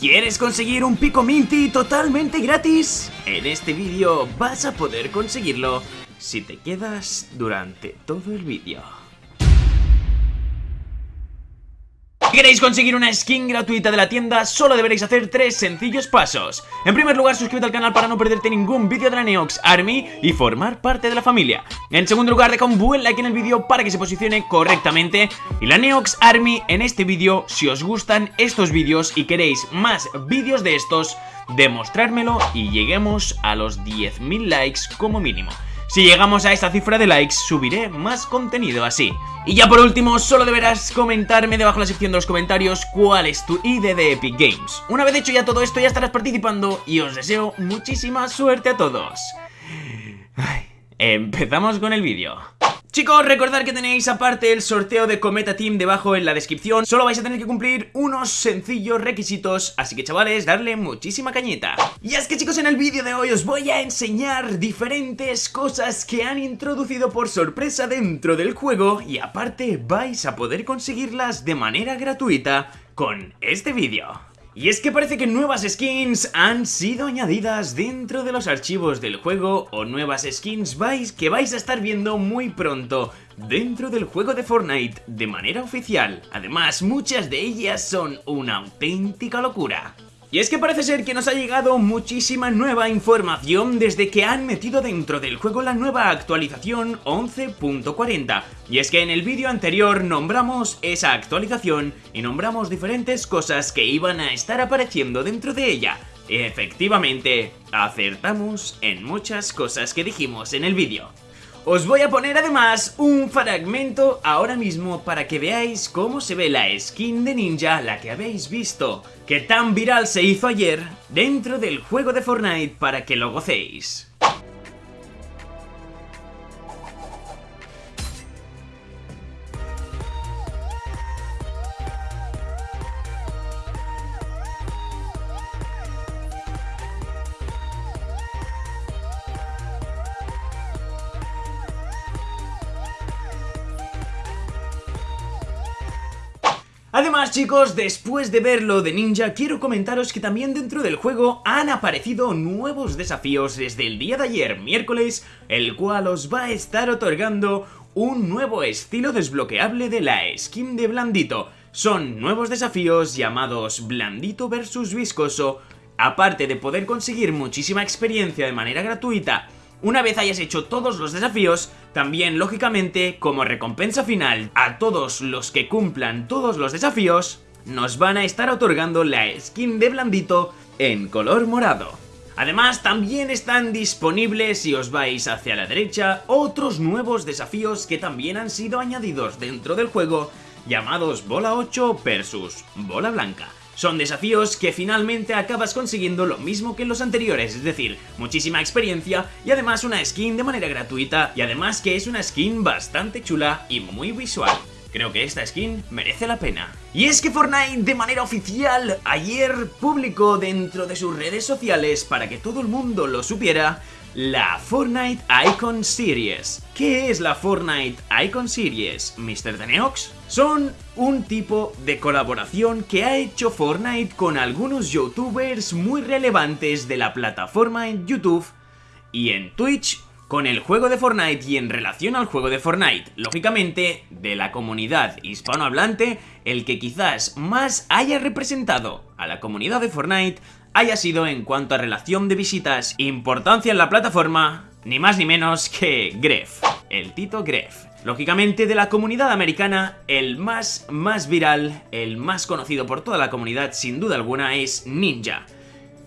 ¿Quieres conseguir un pico minty totalmente gratis? En este vídeo vas a poder conseguirlo si te quedas durante todo el vídeo. Si queréis conseguir una skin gratuita de la tienda, solo deberéis hacer tres sencillos pasos. En primer lugar, suscríbete al canal para no perderte ningún vídeo de la Neox Army y formar parte de la familia. En segundo lugar, deja un buen like en el vídeo para que se posicione correctamente. Y la Neox Army en este vídeo, si os gustan estos vídeos y queréis más vídeos de estos, demostrármelo y lleguemos a los 10.000 likes como mínimo. Si llegamos a esta cifra de likes, subiré más contenido así. Y ya por último, solo deberás comentarme debajo en la sección de los comentarios cuál es tu ID de Epic Games. Una vez hecho ya todo esto, ya estarás participando y os deseo muchísima suerte a todos. empezamos con el vídeo. Chicos, recordad que tenéis aparte el sorteo de Cometa Team debajo en la descripción. Solo vais a tener que cumplir unos sencillos requisitos Así que chavales, darle muchísima cañita. Y es que chicos, en el vídeo de hoy os voy a enseñar diferentes cosas que han introducido por sorpresa dentro del juego Y aparte vais a poder conseguirlas de manera gratuita con este vídeo y es que parece que nuevas skins han sido añadidas dentro de los archivos del juego o nuevas skins vais que vais a estar viendo muy pronto dentro del juego de Fortnite de manera oficial. Además, muchas de ellas son una auténtica locura. Y es que parece ser que nos ha llegado muchísima nueva información desde que han metido dentro del juego la nueva actualización 11.40. Y es que en el vídeo anterior nombramos esa actualización y nombramos diferentes cosas que iban a estar apareciendo dentro de ella. Efectivamente, acertamos en muchas cosas que dijimos en el vídeo. Os voy a poner además un fragmento ahora mismo para que veáis cómo se ve la skin de ninja, la que habéis visto, que tan viral se hizo ayer, dentro del juego de Fortnite para que lo gocéis. Además chicos, después de ver lo de Ninja, quiero comentaros que también dentro del juego han aparecido nuevos desafíos desde el día de ayer, miércoles, el cual os va a estar otorgando un nuevo estilo desbloqueable de la skin de Blandito. Son nuevos desafíos llamados Blandito vs Viscoso, aparte de poder conseguir muchísima experiencia de manera gratuita una vez hayas hecho todos los desafíos, también lógicamente como recompensa final a todos los que cumplan todos los desafíos, nos van a estar otorgando la skin de Blandito en color morado. Además, también están disponibles, si os vais hacia la derecha, otros nuevos desafíos que también han sido añadidos dentro del juego, llamados Bola 8 versus Bola Blanca. Son desafíos que finalmente acabas consiguiendo lo mismo que en los anteriores, es decir, muchísima experiencia y además una skin de manera gratuita y además que es una skin bastante chula y muy visual. Creo que esta skin merece la pena. Y es que Fortnite de manera oficial ayer publicó dentro de sus redes sociales para que todo el mundo lo supiera la Fortnite Icon Series. ¿Qué es la Fortnite Icon Series, Mr. Deneox? Son un tipo de colaboración que ha hecho Fortnite con algunos youtubers muy relevantes de la plataforma en YouTube y en Twitch con el juego de Fortnite y en relación al juego de Fortnite. Lógicamente, de la comunidad hispanohablante, el que quizás más haya representado a la comunidad de Fortnite haya sido en cuanto a relación de visitas, importancia en la plataforma, ni más ni menos que Gref, el Tito Gref. Lógicamente de la comunidad americana, el más más viral, el más conocido por toda la comunidad sin duda alguna es Ninja.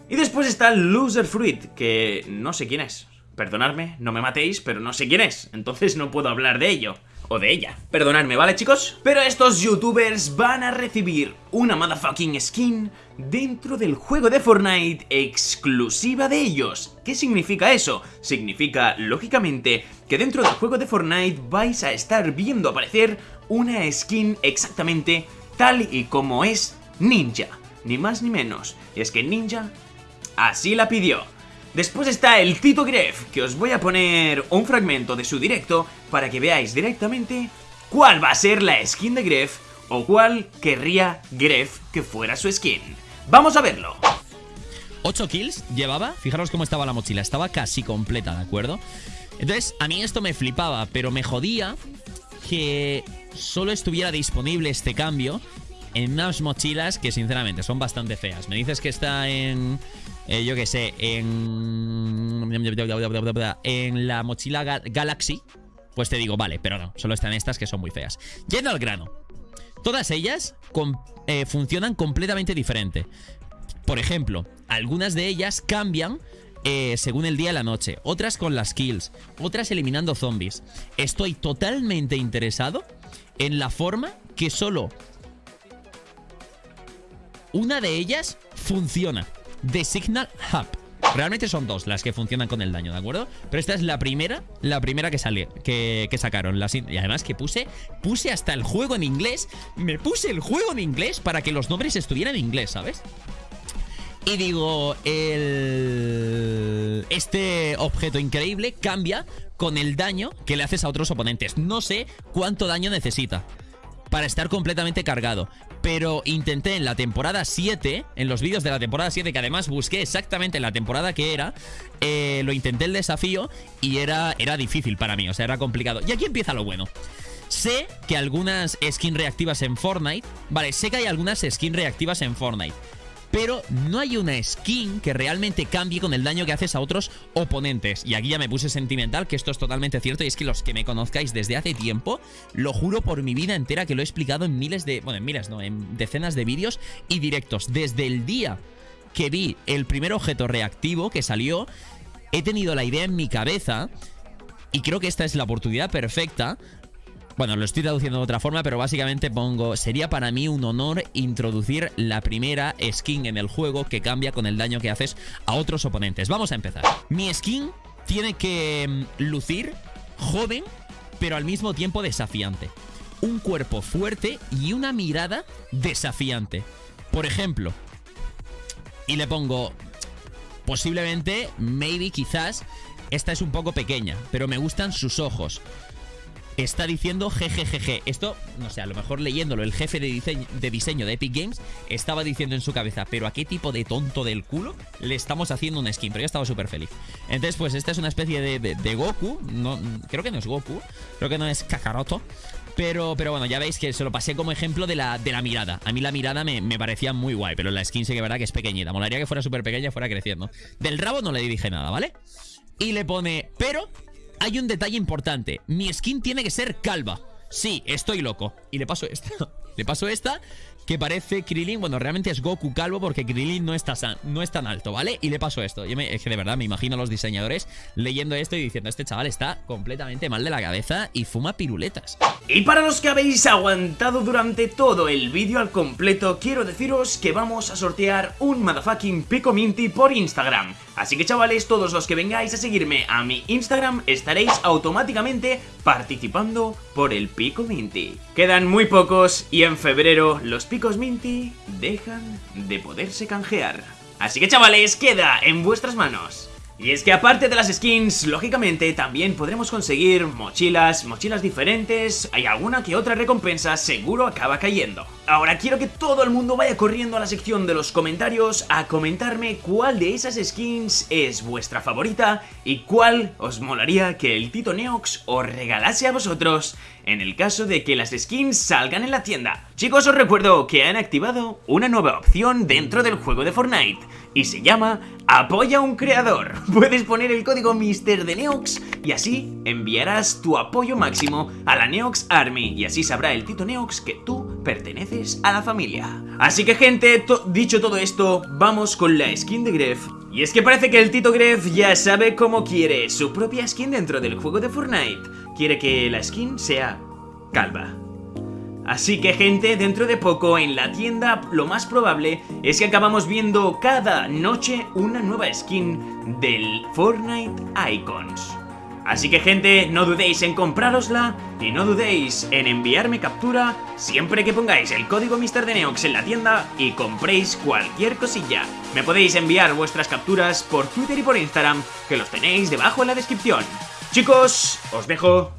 Y después está Loser Fruit, que no sé quién es. Perdonadme, no me matéis, pero no sé quién es, entonces no puedo hablar de ello o de ella. Perdonadme, ¿vale chicos? Pero estos youtubers van a recibir una motherfucking skin dentro del juego de Fortnite exclusiva de ellos. ¿Qué significa eso? Significa, lógicamente, que dentro del juego de Fortnite vais a estar viendo aparecer una skin exactamente tal y como es Ninja. Ni más ni menos. Y es que Ninja así la pidió. Después está el Tito Gref, que os voy a poner un fragmento de su directo para que veáis directamente cuál va a ser la skin de Gref o cuál querría Gref que fuera su skin. Vamos a verlo. 8 kills llevaba, fijaros cómo estaba la mochila, estaba casi completa, ¿de acuerdo? Entonces, a mí esto me flipaba, pero me jodía que solo estuviera disponible este cambio en unas mochilas que sinceramente son bastante feas. Me dices que está en... Eh, yo qué sé, en... En la mochila Galaxy, pues te digo, vale, pero no, solo están estas que son muy feas. Yendo al grano. Todas ellas eh, funcionan completamente diferente. Por ejemplo, algunas de ellas cambian eh, según el día y la noche, otras con las kills, otras eliminando zombies. Estoy totalmente interesado en la forma que solo una de ellas funciona. The Signal Hub. Realmente son dos las que funcionan con el daño, ¿de acuerdo? Pero esta es la primera, la primera que sale, que, sacaron. y además que puse, puse hasta el juego en inglés. Me puse el juego en inglés para que los nombres estuvieran en inglés, ¿sabes? Y digo, el... este objeto increíble cambia con el daño que le haces a otros oponentes. No sé cuánto daño necesita para estar completamente cargado. Pero intenté en la temporada 7, en los vídeos de la temporada 7, que además busqué exactamente la temporada que era, eh, lo intenté el desafío y era, era difícil para mí, o sea, era complicado. Y aquí empieza lo bueno. Sé que algunas skins reactivas en Fortnite... Vale, sé que hay algunas skins reactivas en Fortnite pero no hay una skin que realmente cambie con el daño que haces a otros oponentes. Y aquí ya me puse sentimental, que esto es totalmente cierto, y es que los que me conozcáis desde hace tiempo, lo juro por mi vida entera que lo he explicado en miles de... Bueno, en miles, no, en decenas de vídeos y directos. Desde el día que vi el primer objeto reactivo que salió, he tenido la idea en mi cabeza... Y creo que esta es la oportunidad perfecta bueno, lo estoy traduciendo de otra forma, pero básicamente pongo... Sería para mí un honor introducir la primera skin en el juego que cambia con el daño que haces a otros oponentes. Vamos a empezar. Mi skin tiene que mm, lucir joven, pero al mismo tiempo desafiante. Un cuerpo fuerte y una mirada desafiante. Por ejemplo, y le pongo... Posiblemente, maybe, quizás... Esta es un poco pequeña, pero me gustan sus ojos está diciendo jejejeje. Esto, no sé, a lo mejor leyéndolo, el jefe de diseño, de diseño de Epic Games estaba diciendo en su cabeza, pero ¿a qué tipo de tonto del culo le estamos haciendo un skin? Pero yo estaba súper feliz. Entonces, pues esta es una especie de, Goku. No, creo que no es Goku. Creo que no es Kakaroto. Pero, pero bueno, ya veis que se lo pasé como ejemplo de la, de la mirada. A mí la mirada me, me parecía muy guay, pero la skin sí que verdad que es pequeñita. Molaría que fuera súper pequeña y fuera creciendo. Del rabo no le dije nada, ¿vale? Y le pone, pero hay un detalle importante. Mi skin tiene que ser calva. Sí, estoy loco. Y le paso esta. le paso esta que parece Krillin, bueno, realmente es Goku calvo porque Krillin no está, no es tan alto, ¿vale? Y le paso esto. Yo es que de verdad me imagino a los diseñadores leyendo esto y diciendo, este chaval está completamente mal de la cabeza y fuma piruletas. Y para los que habéis aguantado durante todo el vídeo al completo, quiero deciros que vamos a sortear un motherfucking Pico Minty por Instagram. Así que chavales, todos los que vengáis a seguirme a mi Instagram estaréis automáticamente participando por el Pico Minty. Quedan muy pocos y en febrero los picos Minty dejan de poderse canjear. Así que chavales, queda en vuestras manos. Y es que aparte de las skins, lógicamente también podremos conseguir mochilas, mochilas diferentes, hay alguna que otra recompensa seguro acaba cayendo. Ahora quiero que todo el mundo vaya corriendo a la sección de los comentarios a comentarme cuál de esas skins es vuestra favorita y cuál os molaría que el Tito Neox os regalase a vosotros en el caso de que las skins salgan en la tienda. Chicos, os recuerdo que han activado una nueva opción dentro del juego de Fortnite y se llama Apoya a un creador. Puedes poner el código Mister de Neox y así enviarás tu apoyo máximo a la Neox Army y así sabrá el Tito Neox que tú perteneces a la familia. Así que gente, dicho todo esto, vamos con la skin de Gref. Y es que parece que el Tito Gref ya sabe cómo quiere su propia skin dentro del juego de Fortnite. Quiere que la skin sea calva. Así que gente, dentro de poco en la tienda lo más probable es que acabamos viendo cada noche una nueva skin del Fortnite Icons. Así que gente, no dudéis en comprárosla y no dudéis en enviarme captura siempre que pongáis el código Mr. Neox en la tienda y compréis cualquier cosilla. Me podéis enviar vuestras capturas por Twitter y por Instagram, que los tenéis debajo en la descripción. Chicos, os dejo